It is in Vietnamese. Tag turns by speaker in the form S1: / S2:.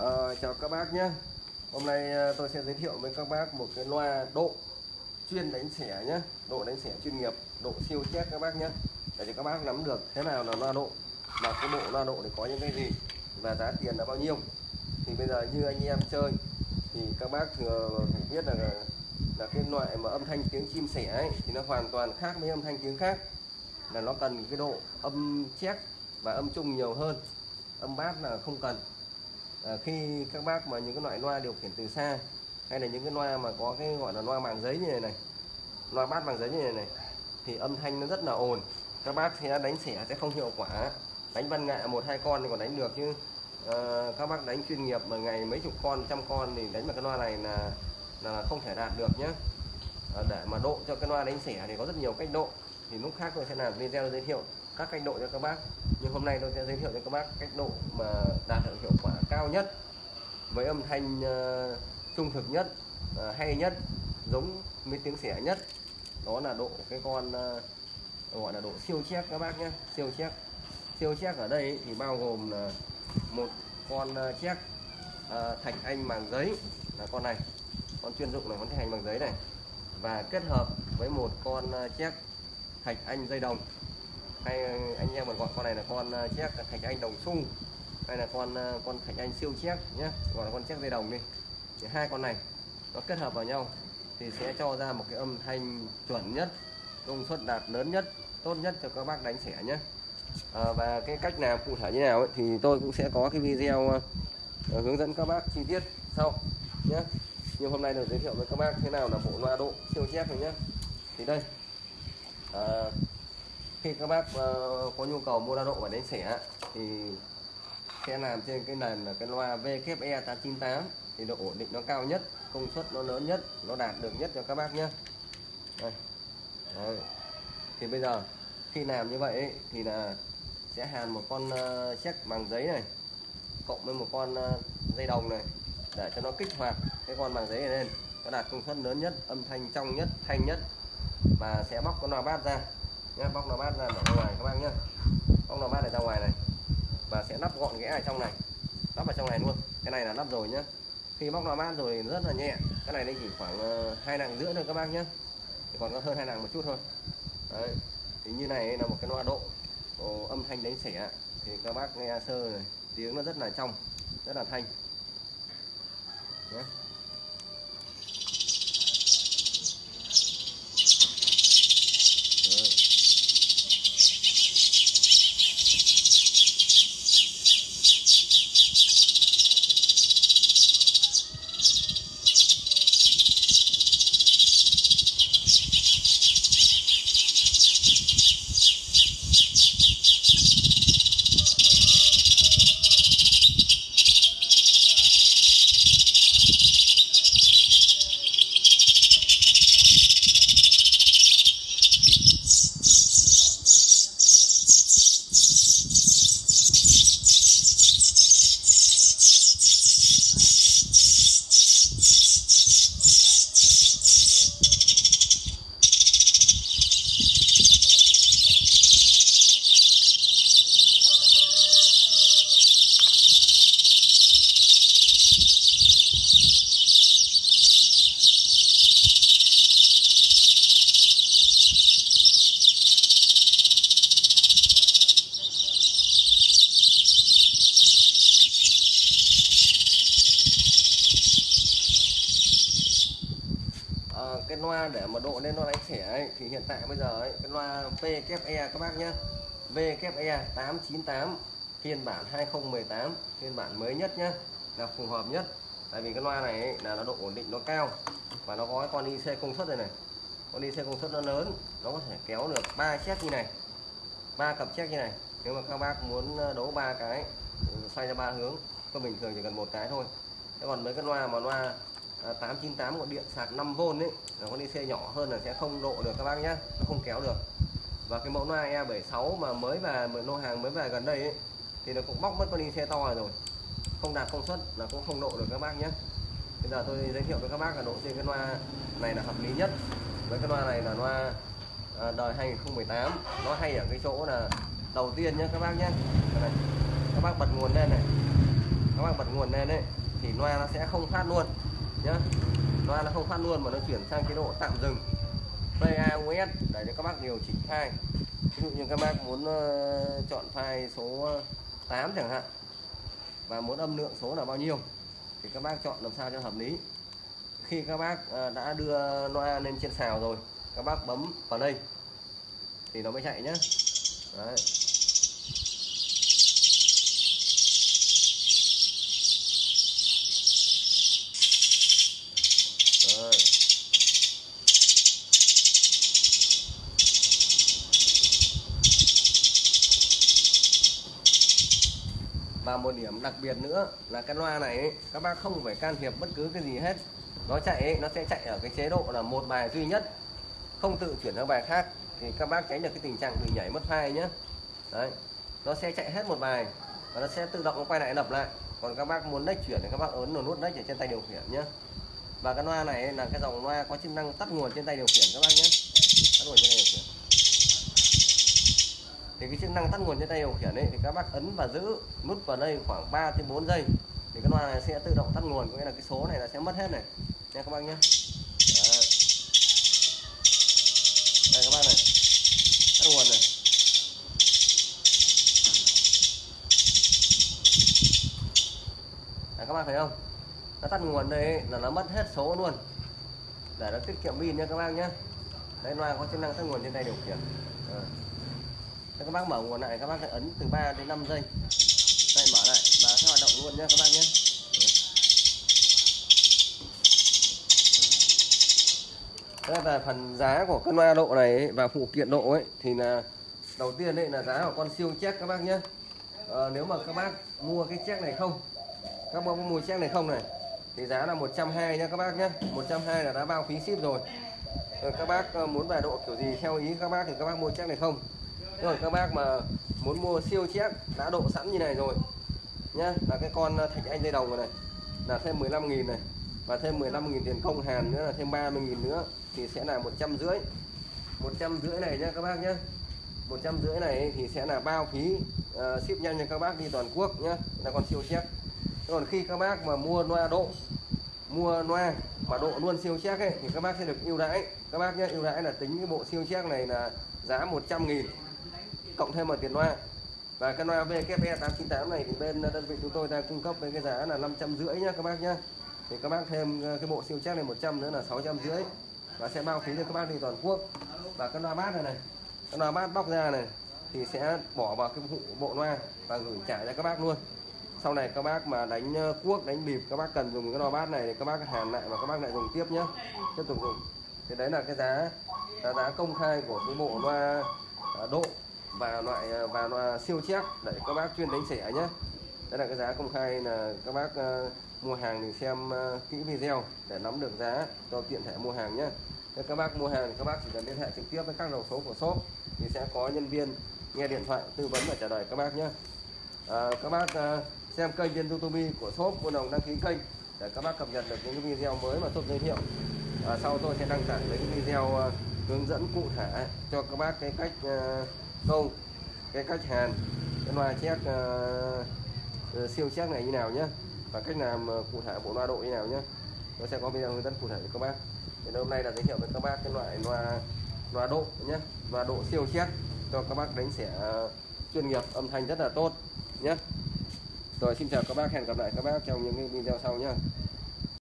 S1: à, chào các bác nhé. Hôm nay ờ, tôi sẽ giới thiệu với các bác một cái loa độ chuyên đánh xẻ nhé. Độ đánh xẻ chuyên nghiệp, độ siêu chét các bác nhé. Để cho các bác nắm được thế nào là loa độ Và cái bộ loa độ thì có những cái gì Và giá tiền là bao nhiêu. Thì bây giờ như anh em chơi Thì các bác thừa biết là là cái loại mà âm thanh tiếng chim sẻ ấy Thì nó hoàn toàn khác với âm thanh tiếng khác. Là nó cần cái độ âm chép và âm trung nhiều hơn. Âm bát là không cần à, khi các bác mà những cái loại loa điều khiển từ xa hay là những cái loa mà có cái gọi là loa màng giấy như này này loa bát bằng giấy như này này thì âm thanh nó rất là ồn. Các bác sẽ đánh xẻ sẽ không hiệu quả. Đánh văn nghệ một hai con thì còn đánh được chứ. À, các bác đánh chuyên nghiệp mà ngày mấy chục con trăm con thì đánh vào cái loa này là là không thể đạt được nhé à, ờ, để mà độ cho cái loa đánh xẻ thì có rất nhiều cách độ. Thì lúc khác tôi sẽ làm video giới thiệu các cách độ cho các bác. Nhưng hôm nay tôi sẽ giới thiệu cho các bác cách độ mà đạt được hiệu quả cao nhất với âm thanh uh, trung thực nhất uh, hay nhất giống với tiếng xẻ nhất. Đó là độ cái con uh, gọi là độ siêu chép các bác nhé. Siêu chép siêu chép ở đây thì bao gồm là một con uh, chép uh, thạch anh màng giấy. Là con này con chuyên dụng là con thạch anh bằng giấy này. Và kết hợp với một con uh, chép thạch anh dây đồng hay ờ, anh em còn gọi con này là con ờ, chép thạch anh đồng sung hay là con ờ, con thạch anh siêu chép nhé gọi là con chép dây đồng đi. Thì hai con này nó kết hợp vào nhau thì sẽ cho ra một cái âm thanh chuẩn nhất công suất đạt lớn nhất tốt nhất cho các bác đánh sẻ nhé à, và cái cách làm cụ thể như nào ấy, thì tôi cũng sẽ có cái video uh, hướng dẫn các bác chi tiết sau nhé nhưng hôm nay được giới thiệu với các bác thế nào là bộ loa độ siêu chép rồi nhé thì đây. À, khi các bác uh, có nhu cầu mua đa độ và đánh xẻ thì sẽ làm trên cái nền là cái loa VKE 898 thì độ ổn định nó cao nhất công suất nó lớn nhất nó đạt được nhất cho các bác nhé Đây. Đây. thì bây giờ khi làm như vậy ấy, thì là sẽ hàn một con uh, check bằng giấy này cộng với một con uh, dây đồng này để cho nó kích hoạt cái con bằng giấy này lên nó đạt công suất lớn nhất âm thanh trong nhất thanh nhất và sẽ bóc con loa bát ra nhá bóc nó bát ra ở ngoài các bác nhá. Bóc nó bát này ra ngoài này. Và sẽ lắp gọn ghẽ ở trong này. Lắp vào trong này luôn. Cái này là lắp rồi nhá. Khi bóc nó bát rồi rất là nhẹ. Cái này đây chỉ khoảng ờ, hai nặng rưỡi thôi các bác nhé thì còn có hơn hai nặng một chút thôi. Đấy. thì như này là một cái loa độ âm thanh đánh xẻ. Thì các bác nghe sơ này, tiếng nó rất là trong, rất là thanh. Nhé cái loa để mà độ lên nó đánh xẻ ấy, thì hiện tại bây giờ ấy, cái loa VKE các bác nhé VKE 898 phiên bản 2018 phiên bản mới nhất nhé là phù hợp nhất. Tại vì cái loa này ấy, là nó độ ổn định nó cao và nó có cái con IC công suất này này. Con IC công suất nó lớn nó có thể kéo được ba chiếc như này ba cặp chiếc như này. Nếu mà các bác muốn ờ, đấu ba cái ừ, xoay ra ba hướng có bình thường chỉ cần một cái thôi. Thế còn mấy cái loa mà loa Ờ, 898 của điện sạc 5V ấy. Là con DC nhỏ hơn là sẽ không độ được các bác nhé nó không kéo được. Và cái mẫu loa E76 mà mới về lô hàng mới về gần đây ấy, thì nó cũng bóc mất con DC to rồi. Không đạt công suất là cũng không độ được các bác nhé bây giờ tôi giới thiệu với các bác là độ trên cái loa này là hợp lý nhất. Với cái loa này là loa ờ, đời 2018 nó hay ở cái chỗ là đầu tiên nhé các bác nhé này. các bác bật nguồn lên này. Các bác bật nguồn lên đấy thì loa nó sẽ không phát luôn nhá. Loa nó không phát luôn mà nó chuyển sang chế độ tạm dừng. PAUS để cho các bác điều chỉnh file. Ví dụ như các bác muốn ờ, chọn file số ờ, 8 chẳng hạn, và muốn âm lượng số là bao nhiêu, thì các bác chọn làm sao cho hợp lý. Khi các bác ờ, đã đưa loa lên trên xào rồi, các bác bấm vào đây, thì nó mới chạy nhé Đấy. Và một điểm đặc biệt nữa là cái loa này ấy, các bác không phải can thiệp bất cứ cái gì hết. Nó chạy ấy, nó sẽ chạy ở cái chế độ là một bài duy nhất không tự chuyển sang bài khác. Thì các bác tránh được cái tình trạng bị nhảy mất file nhé đấy nó sẽ chạy hết một bài và nó sẽ tự động nó quay lại lập lại. Còn các bác muốn next chuyển thì các bác ấn vào nút next ở trên tay điều khiển nhé và cái loa này là cái dòng loa có chức năng tắt nguồn trên tay điều khiển các bác nhé tắt nguồn trên tay điều khiển thì cái chức năng tắt nguồn trên tay điều khiển ấy thì các bác ấn và giữ nút vào đây khoảng 3 đến 4 giây. Thì cái loa này sẽ tự động tắt nguồn có nghĩa là cái số này là sẽ mất hết này. Nha các bác nhé. Đấy. đây các bác này. Tắt nguồn này. Đấy, các bác thấy không? Nó tắt nguồn đây là nó mất hết số luôn. Để nó tiết kiệm pin nha các bác nhé. Đây loa có chức năng tắt nguồn trên tay điều khiển. Đấy. Các bác mở nguồn lại các bác phải ấn từ 3 đến 5 giây. Đây mở lại và sẽ hoạt động luôn nhé các bác nhé. Đây là phần giá của cân loa độ này ấy, và phụ kiện độ ấy thì là đầu tiên đây là giá của con siêu check các bác nhé. À, nếu mà các bác mua cái check này không các bác mua check này không này thì giá là 120 nha các bác nhé. 120 là đã bao phí ship rồi. Ờ, các bác ờ, muốn về độ kiểu gì theo ý các bác thì các bác mua check này không rồi các bác mà muốn mua siêu chép đã độ sẵn như này rồi nhá. Là cái con à, thạch anh dây đồng này, là thêm 15.000 này và thêm 15.000 tiền công hàn nữa là thêm 30.000 nữa thì sẽ là một trăm rưỡi. một trăm rưỡi này nhá các bác nhá. một trăm rưỡi này thì sẽ là bao phí uh, ship nhanh cho các bác đi toàn quốc nhá. Là con siêu chép. Còn khi các bác mà mua loa độ mua loa mà độ luôn siêu chép ấy thì các bác sẽ được ưu đãi. Các bác nhé ưu đãi là tính cái bộ siêu chép này là giá 100 nghìn cộng thêm một tiền loa. Và cái loa VKE 898 này thì bên đơn vị chúng tôi đang cung cấp với cái giá là 550 nhá các bác nhá. Thì các bác thêm ờ, cái bộ siêu chắc này 100 nữa là 650 và sẽ bao phí cho các bác đi toàn quốc. Và cái loa bát này này, cái loa bát bóc ra này thì sẽ bỏ vào cái bộ loa và gửi trả cho các bác luôn. Sau này các bác mà đánh ờ, cuốc, đánh bịp, các bác cần dùng cái loa bát này thì các bác hàn lại và các bác lại dùng tiếp nhé tiếp tục dùng. Thì đấy là cái giá là giá công khai của cái bộ loa ờ, độ và loại à, và loại siêu chép để các bác chuyên đánh sẻ nhé đây là cái giá công khai là các bác uh, mua hàng thì xem uh, kỹ video để nắm được giá cho tiện thể mua hàng nhé Thế các bác mua hàng các bác chỉ cần liên hệ trực tiếp với các đầu số của shop thì sẽ có nhân viên nghe điện thoại tư vấn và trả lời các bác nhé à, các bác uh, xem kênh trên youtube của shop buôn đồng đăng ký kênh để các bác cập nhật được những cái video mới mà shop giới thiệu. À, sau tôi sẽ đăng tải những video uh, hướng dẫn cụ thể cho các bác cái cách uh, câu cái cách hàn cái loa chét uh, ờ, ờ, siêu chét này như nào nhé và cách làm ờ, cụ thể bộ loa độ như nào nhé tôi sẽ có video hướng dẫn cụ thể cho các bác. Thì hôm nay là giới thiệu với các bác cái loại loa loa độ nhé loa độ siêu chét cho các bác đánh sẽ chuyên nghiệp âm thanh rất là tốt nhé rồi xin chào các bác hẹn gặp lại các bác trong những video sau nhé